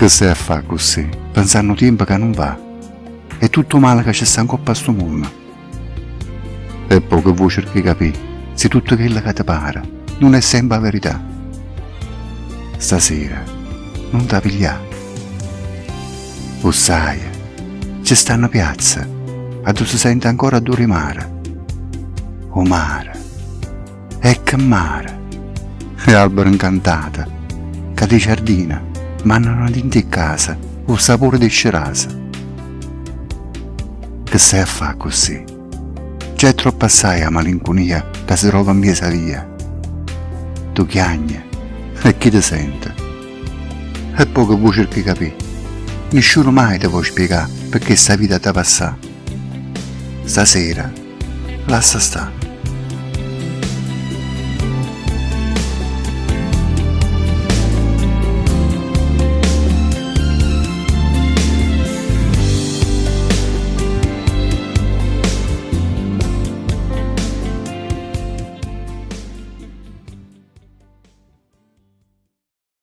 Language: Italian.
Che stai a fare così? Pensando tempo che non va. È tutto male che ci sta a sto mondo. E poi che vuoi cercare di capire se tutto quello che ti pare non è sempre la verità. Stasera non ti pigliare. O sai, ci sta una piazza, a dove si sente ancora odore mare. O mare, e che mare, e albero incantata, che di giardina, mandano dentro casa il sapore di scerasa. Che stai a fare così? C'è troppo assai a malinconia che si trova in mia via. Tu chiagni e chi ti sente? E poco vuoi cercare di capire. Nessuno mai ti può spiegare perché sta vita ti passa. Stasera, lascia stare.